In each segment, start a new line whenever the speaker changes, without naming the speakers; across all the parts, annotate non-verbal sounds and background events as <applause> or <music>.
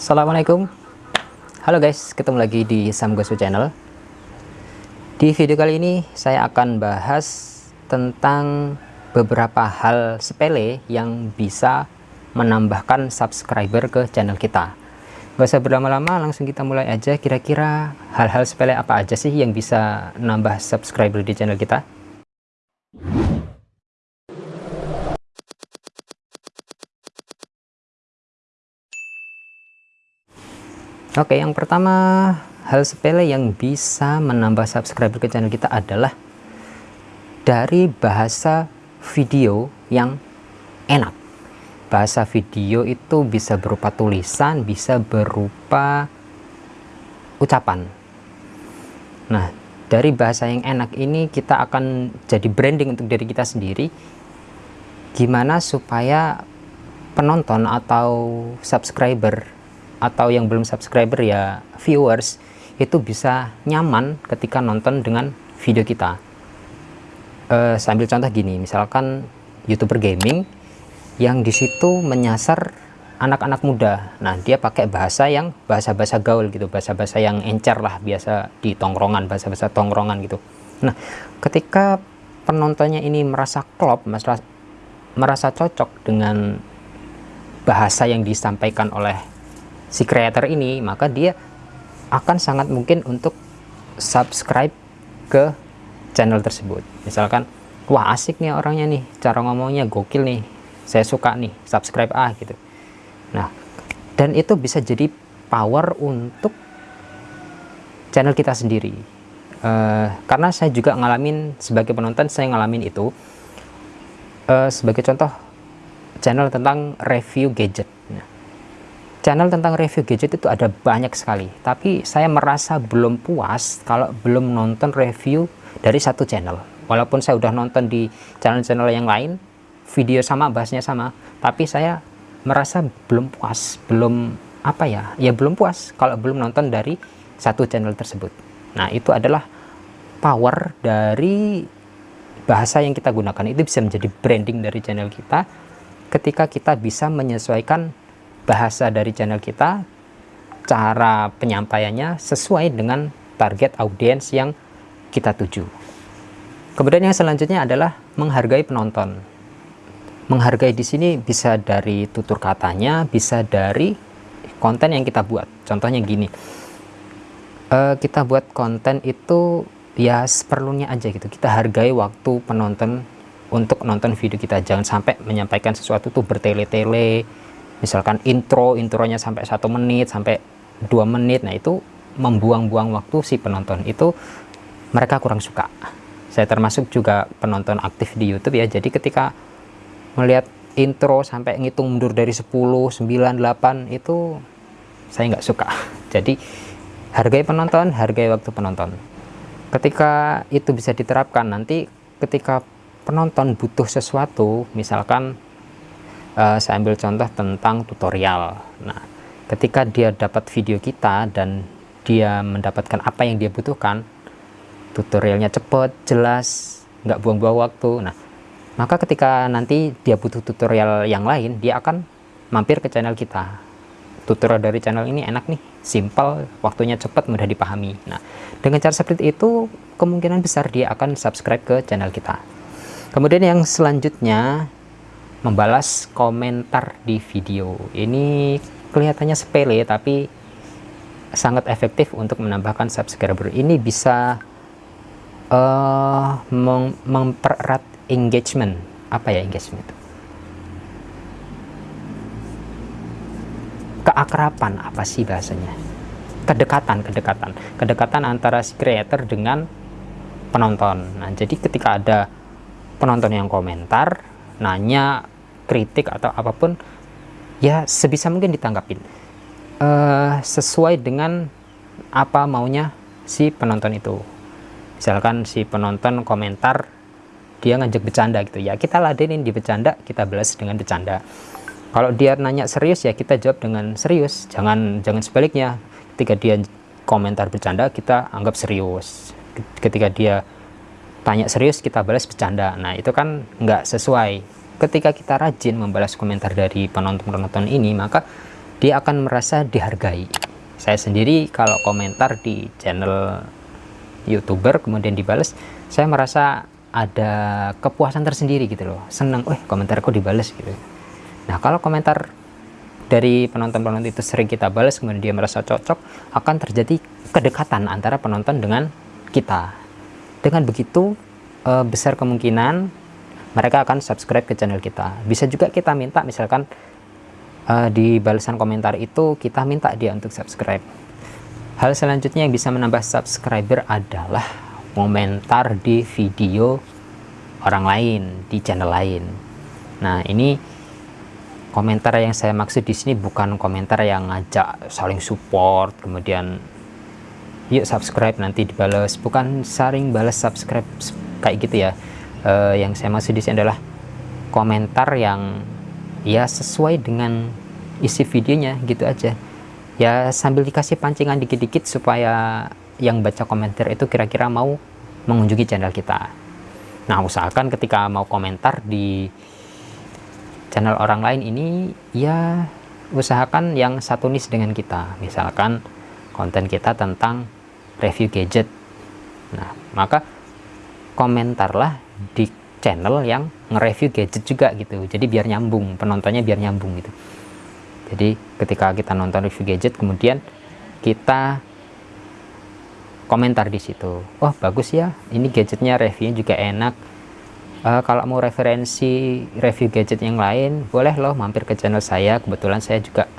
Assalamualaikum. Halo guys, ketemu lagi di Samgosu Channel. Di video kali ini saya akan bahas tentang beberapa hal sepele yang bisa menambahkan subscriber ke channel kita. Gak usah berlama-lama, langsung kita mulai aja. Kira-kira hal-hal sepele apa aja sih yang bisa nambah subscriber di channel kita Oke, yang pertama hal sepele yang bisa menambah subscriber ke channel kita adalah dari bahasa video yang enak. Bahasa video itu bisa berupa tulisan, bisa berupa ucapan. Nah, dari bahasa yang enak ini kita akan jadi branding untuk diri kita sendiri. Gimana supaya penonton atau subscriber atau yang belum subscriber ya viewers itu bisa nyaman ketika nonton dengan video kita. Uh, sambil contoh gini misalkan youtuber gaming yang di situ menyasar anak-anak muda. Nah dia pakai bahasa yang bahasa-bahasa gaul gitu bahasa-bahasa yang encer lah biasa di tongkrongan bahasa-bahasa tongkrongan gitu. Nah ketika penontonnya ini merasa klop merasa, merasa cocok dengan bahasa yang disampaikan oleh si creator ini maka dia akan sangat mungkin untuk subscribe ke channel tersebut. Misalkan wah asik nih orangnya nih cara ngomongnya gokil nih saya suka nih subscribe ah gitu. Nah dan itu bisa jadi power untuk channel kita sendiri. Uh, karena saya juga ngalamin sebagai penonton saya ngalamin itu uh, sebagai contoh channel tentang review gadget channel tentang review gadget itu ada banyak sekali. Tapi saya merasa belum puas kalau belum nonton review dari satu channel. Walaupun saya udah nonton di channel-channel yang lain video sama bahasnya sama tapi saya merasa belum puas belum apa ya ya belum puas kalau belum nonton dari satu channel tersebut. Nah itu adalah power dari bahasa yang kita gunakan. Itu bisa menjadi branding dari channel kita ketika kita bisa menyesuaikan bahasa dari channel kita, cara penyampaiannya sesuai dengan target audiens yang kita tuju. Kemudian yang selanjutnya adalah menghargai penonton. Menghargai di sini bisa dari tutur katanya, bisa dari konten yang kita buat. Contohnya gini, uh, kita buat konten itu ya seperlunya aja gitu. Kita hargai waktu penonton untuk nonton video kita. Jangan sampai menyampaikan sesuatu tuh bertele-tele, misalkan intro intronya sampai satu menit sampai dua menit nah itu membuang-buang waktu si penonton itu mereka kurang suka. Saya termasuk juga penonton aktif di YouTube ya jadi ketika melihat intro sampai ngitung mundur dari 10 9 8 itu saya nggak suka. <laughs> Jadi hargai penonton hargai waktu penonton. Ketika itu bisa diterapkan nanti ketika penonton butuh sesuatu misalkan uh, saya ambil contoh tentang tutorial. Nah ketika dia dapat video kita dan dia mendapatkan apa yang dia butuhkan tutorialnya cepat jelas nggak buang-buang waktu. Nah maka ketika nanti dia butuh tutorial yang lain dia akan mampir ke channel kita. Tutorial dari channel ini enak nih simple waktunya cepat mudah dipahami. Nah dengan cara seperti itu kemungkinan besar dia akan subscribe ke channel kita. Kemudian yang selanjutnya membalas komentar di video. Ini kelihatannya sepele tapi sangat efektif untuk menambahkan subscriber. Ini bisa uh, mempererat engagement. Apa ya engagement? Keakraban apa sih bahasanya? Kedekatan kedekatan. Kedekatan antara si creator dengan penonton. Nah jadi ketika ada penonton yang komentar nanya kritik atau apa pun ya sebisa mungkin ditanggapin. Uh, sesuai dengan apa maunya si penonton itu. Misalkan si penonton komentar dia ngajak bercanda gitu. Ya kita ladenin di bercanda kita balas dengan bercanda. Kalau dia nanya serius ya kita jawab dengan serius. Jangan jangan sebaliknya. Ketika dia komentar bercanda kita anggap serius. Ketika dia tanya serius kita balas bercanda. Nah itu kan nggak sesuai ketika kita rajin membalas komentar dari penonton-penonton ini maka dia akan merasa dihargai. Saya sendiri kalau komentar di channel youtuber kemudian dibales saya merasa ada kepuasan tersendiri gitu loh. Senang eh komentarku dibales gitu. Nah kalau komentar dari penonton-penonton itu sering kita balas kemudian dia merasa cocok akan terjadi kedekatan antara penonton dengan kita. Dengan begitu eh, besar kemungkinan mereka akan subscribe ke channel kita. Bisa juga kita minta misalkan eh, di balasan komentar itu kita minta dia untuk subscribe. Hal selanjutnya yang bisa menambah subscriber adalah komentar di video orang lain di channel lain. Nah ini komentar yang saya maksud di sini bukan komentar yang ngajak saling support kemudian yuk subscribe nanti dibalas. Bukan saling balas subscribe kayak gitu ya uh, yang saya maksud di sini adalah komentar yang ya sesuai dengan isi videonya gitu aja. Ya sambil dikasih pancingan dikit-dikit supaya yang baca komentar itu kira-kira mau mengunjungi channel kita. Nah usahakan ketika mau komentar di channel orang lain ini ya usahakan yang satu nis dengan kita. Misalkan konten kita tentang review gadget. Nah maka komentarlah di channel yang nge-review gadget juga gitu. Jadi biar nyambung penontonnya biar nyambung gitu. Jadi ketika kita nonton review gadget kemudian kita komentar di situ. Oh bagus ya ini gadgetnya reviewnya juga enak. Uh, kalau mau referensi review gadget yang lain boleh loh mampir ke channel saya. Kebetulan saya juga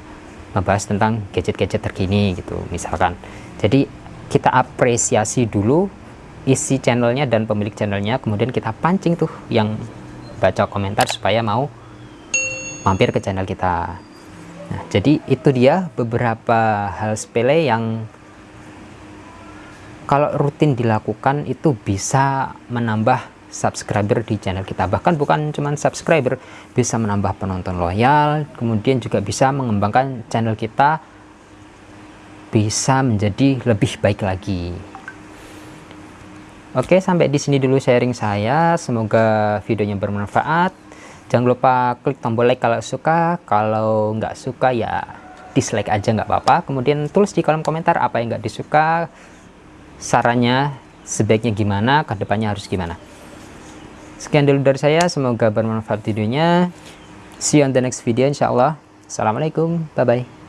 membahas tentang gadget-gadget terkini gitu misalkan. Jadi kita apresiasi dulu isi channelnya dan pemilik channelnya kemudian kita pancing tuh yang baca komentar supaya mau mampir ke channel kita nah jadi itu dia beberapa hal sepele yang kalau rutin dilakukan itu bisa menambah subscriber di channel kita bahkan bukan cuma subscriber bisa menambah penonton loyal kemudian juga bisa mengembangkan channel kita bisa menjadi lebih baik lagi. Oke, sampai di sini dulu sharing saya. Semoga videonya bermanfaat. Jangan lupa klik tombol like kalau suka. Kalau nggak suka ya dislike aja nggak apa-apa. Kemudian tulis di kolom komentar apa yang nggak disuka. Sarannya sebaiknya gimana, ke depannya harus gimana. Sekian dulu dari saya. Semoga bermanfaat videonya. See you on the next video insya Allah. Assalamualaikum. Bye-bye.